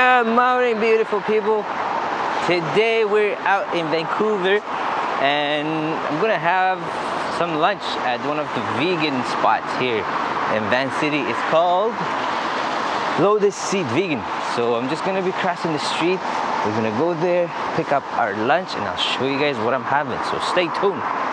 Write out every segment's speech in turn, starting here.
Morning, beautiful people. Today we're out in Vancouver and I'm gonna have some lunch at one of the vegan spots here in Van City. It's called Lotus Seed Vegan. So I'm just gonna be crossing the street. We're gonna go there, pick up our lunch, and I'll show you guys what I'm having. So stay tuned.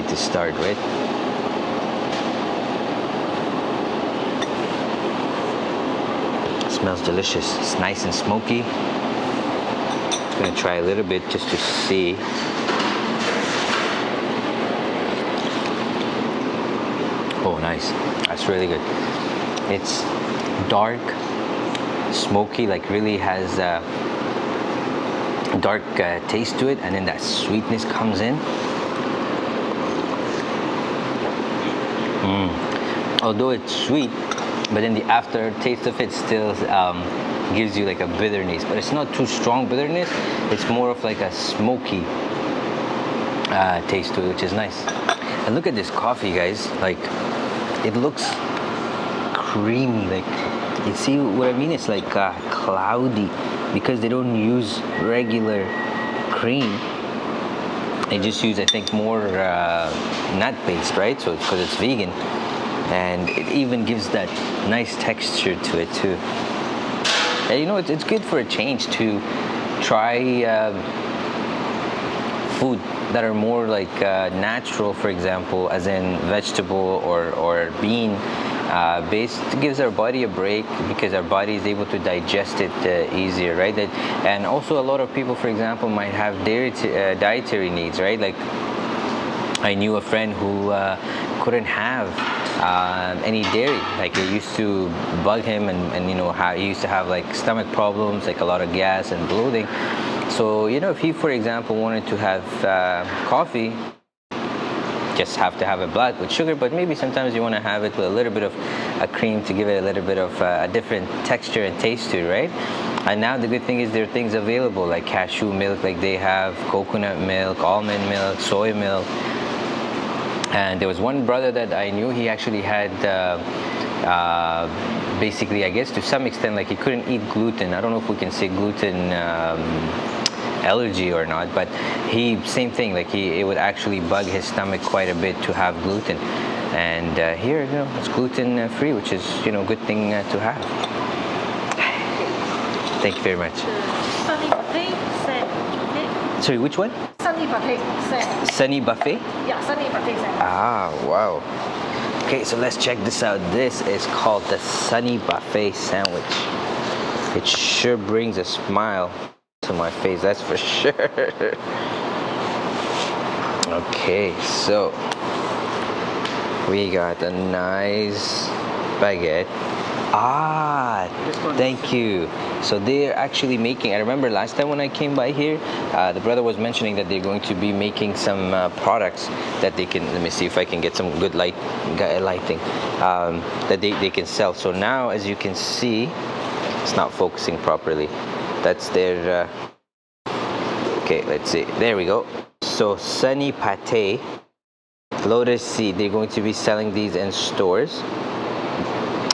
To start with. Smells delicious. It's nice and smoky. Just gonna try a little bit just to see. Oh, nice. That's really good. It's dark, smoky, like really has a dark uh, taste to it, and then that sweetness comes in. Mm. Although it's sweet, but then the aftertaste of it still um, gives you like a bitterness, but it's not too strong bitterness. It's more of like a smoky uh, taste to it, which is nice. And look at this coffee, guys. Like, it looks creamy. Like, you see what I mean? It's like uh, cloudy because they don't use regular cream. They just use, I think, more uh, nut-based, right? So, because it's vegan, and it even gives that nice texture to it too. And you know, it's, it's good for a change to try. Uh, food that are more like uh, natural, for example, as in vegetable or, or bean uh, based, gives our body a break because our body is able to digest it uh, easier, right? That, and also a lot of people, for example, might have dairy uh, dietary needs, right? Like I knew a friend who uh, couldn't have uh, any dairy. Like it used to bug him, and, and you know how he used to have like stomach problems, like a lot of gas and bloating. So you know, if he, for example, wanted to have uh, coffee, just have to have it black with sugar. But maybe sometimes you want to have it with a little bit of a cream to give it a little bit of uh, a different texture and taste to it, right? And now the good thing is there are things available like cashew milk, like they have coconut milk, almond milk, soy milk. And there was one brother that I knew, he actually had uh, uh, basically, I guess to some extent, like he couldn't eat gluten. I don't know if we can say gluten um, allergy or not, but he, same thing, like he, it would actually bug his stomach quite a bit to have gluten. And uh, here, you know, it's gluten free, which is, you know, a good thing uh, to have. Thank you very much. Sunny buffet set. Sorry, which one? Sunny buffet set. Sunny Buffet? Yeah, sunny buffet set. Ah, wow. Okay, so let's check this out. This is called the Sunny Buffet Sandwich. It sure brings a smile to my face, that's for sure. okay, so we got a nice baguette. Ah, thank you. So they're actually making, I remember last time when I came by here, uh, the brother was mentioning that they're going to be making some uh, products that they can, let me see if I can get some good light, lighting, um, that they, they can sell. So now, as you can see, it's not focusing properly. That's their, uh, okay, let's see, there we go. So Sunny Pate, Lotus Seed, they're going to be selling these in stores.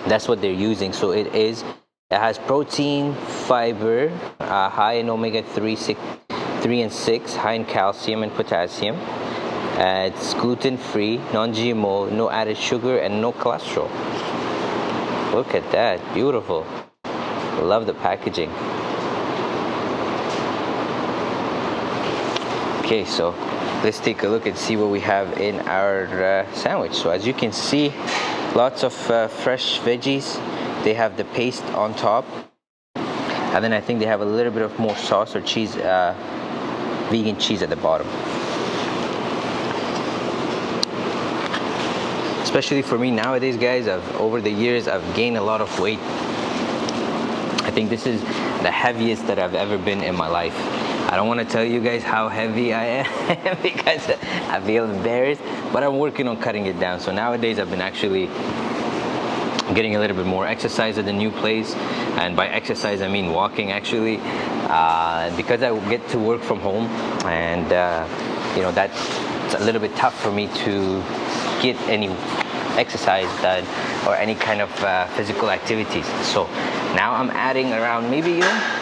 That's what they're using. So it is it has protein fiber uh, high in omega-3 six, 3 and 6 high in calcium and potassium. Uh, it's gluten-free non-gmo no added sugar and no cholesterol. Look at that. Beautiful. Love the packaging okay so let's take a look and see what we have in our uh, sandwich so as you can see lots of uh, fresh veggies they have the paste on top And then I think they have a little bit of more sauce or cheese, uh, vegan cheese at the bottom. Especially for me nowadays, guys, I've over the years I've gained a lot of weight. I think this is the heaviest that I've ever been in my life. I don't want to tell you guys how heavy I am because I feel embarrassed, but I'm working on cutting it down. So nowadays I've been actually getting a little bit more exercise at the new place. And by exercise, I mean walking actually. Uh, because I get to work from home and uh, you know, that's a little bit tough for me to get any exercise done or any kind of uh, physical activities. So now I'm adding around maybe, you know,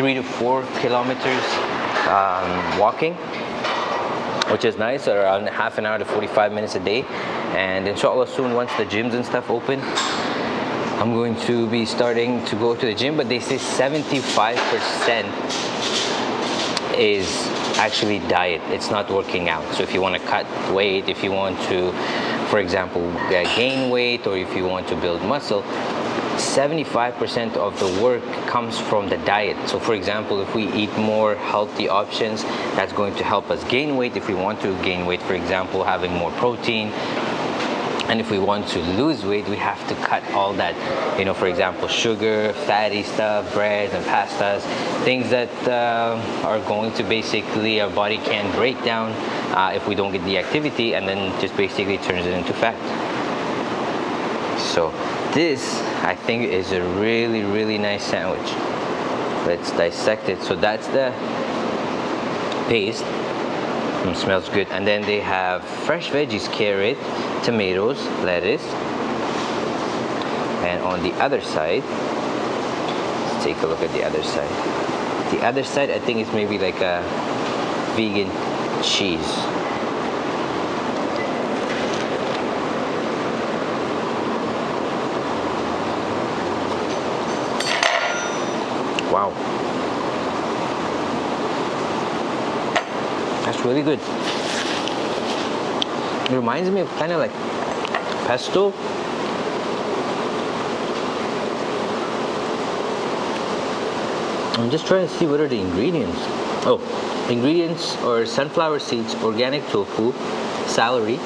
three to four kilometers um, walking which is nice around half an hour to 45 minutes a day. And inshallah soon once the gyms and stuff open I'm going to be starting to go to the gym but they say 75% is actually diet. It's not working out. So if you want to cut weight if you want to for example gain weight or if you want to build muscle 75% of the work comes from the diet. So for example, if we eat more healthy options, that's going to help us gain weight. If we want to gain weight, for example, having more protein, and if we want to lose weight, we have to cut all that, you know, for example, sugar, fatty stuff, breads and pastas, things that uh, are going to basically our body can break down uh, if we don't get the activity and then just basically turns it into fat. So this, I think, is a really, really nice sandwich. Let's dissect it. So that's the paste. It smells good. And then they have fresh veggies, carrot, tomatoes, lettuce. And on the other side, let's take a look at the other side. The other side, I think, is maybe like a vegan cheese. Really good. It reminds me of kind of like pesto. I'm just trying to see what are the ingredients. Oh, ingredients are sunflower seeds, organic tofu, celery,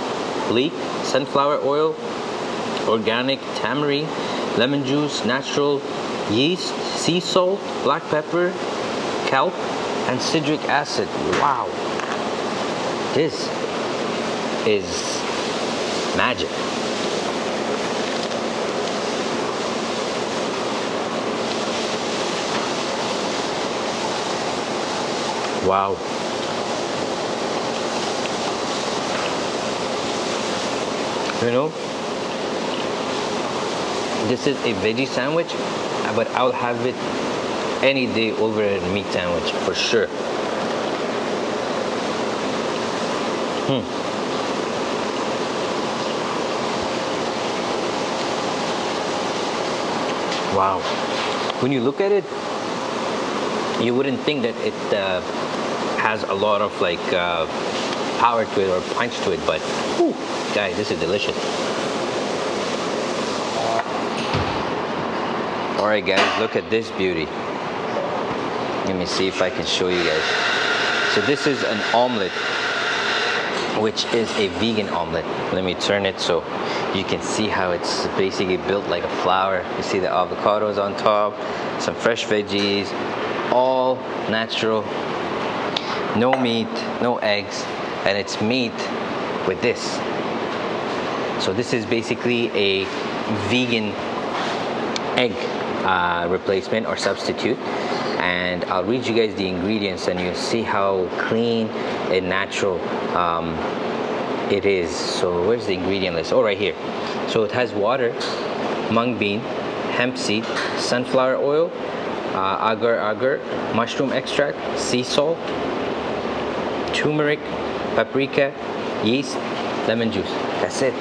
leek, sunflower oil, organic tamari, lemon juice, natural yeast, sea salt, black pepper, kelp, and citric acid. Wow. This is magic. Wow. You know, this is a veggie sandwich but I'll have it any day over a meat sandwich for sure. Hmm. Wow. When you look at it, you wouldn't think that it uh, has a lot of like uh, power to it or punch to it, but whew, guys, this is delicious. All right, guys, look at this beauty. Let me see if I can show you guys. So this is an omelet, which is a vegan omelet. Let me turn it so you can see how it's basically built like a flower. You see the avocados on top, some fresh veggies, all natural, no meat, no eggs, and it's meat with this. So this is basically a vegan egg uh, replacement or substitute and I'll read you guys the ingredients and you'll see how clean and natural um, it is. So where's the ingredient list? Oh right here. So it has water mung bean hemp seed sunflower oil uh, agar agar mushroom extract sea salt turmeric paprika yeast lemon juice. That's it.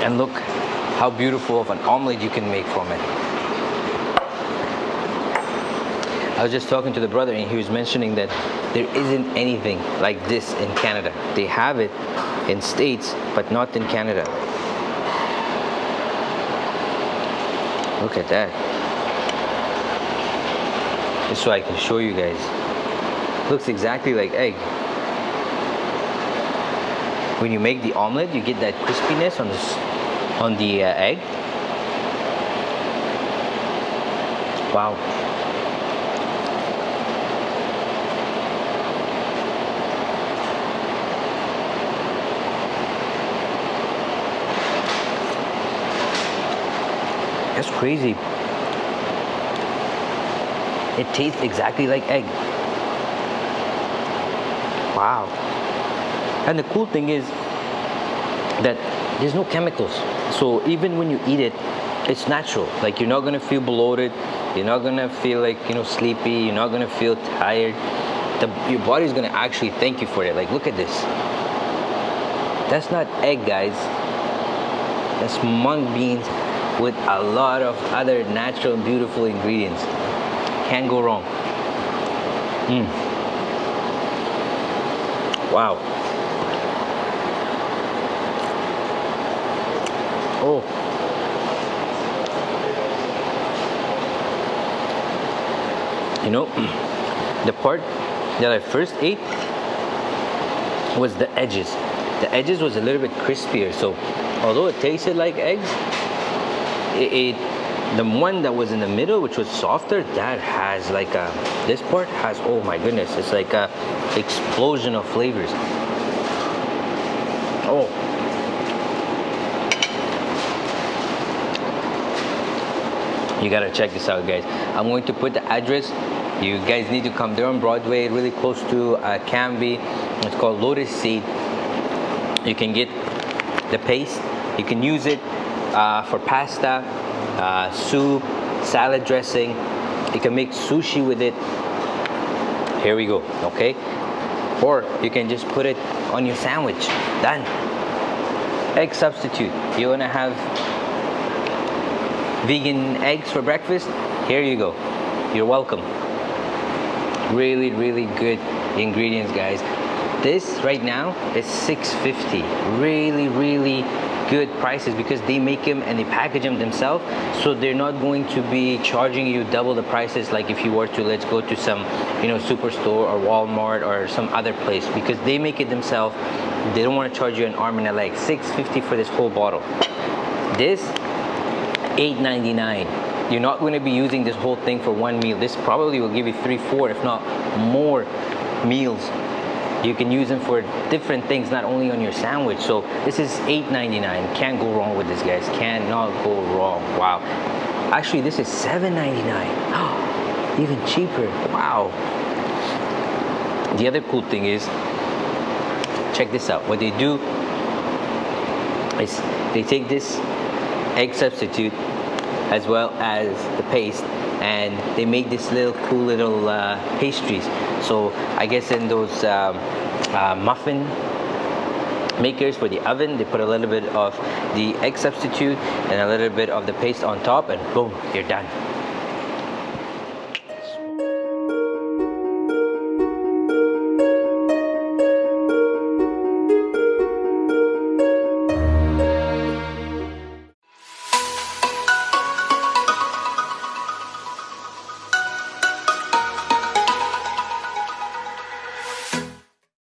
And look how beautiful of an omelet you can make from it. I was just talking to the brother and he was mentioning that there isn't anything like this in Canada. They have it in States, but not in Canada. Look at that. just so I can show you guys. Looks exactly like egg. When you make the omelet, you get that crispiness on the on the uh, egg. Wow. That's crazy. It tastes exactly like egg. Wow. And the cool thing is that there's no chemicals. So even when you eat it, it's natural. Like you're not gonna feel bloated. You're not gonna feel like you know sleepy. You're not gonna feel tired. The, your body's gonna actually thank you for it. Like look at this. That's not egg, guys. That's mung beans with a lot of other natural beautiful ingredients. Can't go wrong. Mm. Wow. Oh. You know, the part that I first ate was the edges. The edges was a little bit crispier, so although it tasted like eggs, it, it the one that was in the middle, which was softer, that has like a this part has oh my goodness, it's like a explosion of flavors. Oh, you gotta check this out guys. I'm going to put the address. You guys need to come there on broadway really close to uh, Cambie. It's called lotus seed. You can get the paste. You can use it uh, for pasta uh, soup salad dressing you can make sushi with it. Here we go okay? Or you can just put it on your sandwich. Done. Egg substitute. You want to have vegan eggs for breakfast? Here you go. You're welcome. Really really good ingredients guys. This right now is 650 really really good prices because they make them and they package them themselves. So they're not going to be charging you double the prices like if you were to let's go to some you know superstore or walmart or some other place because they make it themselves. They don't want to charge you an arm and a leg. 650 for this whole bottle. This 8.99 you're not going to be using this whole thing for one meal. This probably will give you three four if not more meals you can use them for different things not only on your sandwich. So this is 8.99 can't go wrong with this guys. Cannot go wrong. Wow. Actually this is 7.99 even cheaper. Wow. The other cool thing is check this out. What they do is they take this egg substitute as well as the paste and they make this little cool little uh, pastries. So I guess in those um, uh, muffin makers for the oven they put a little bit of the egg substitute and a little bit of the paste on top and boom you're done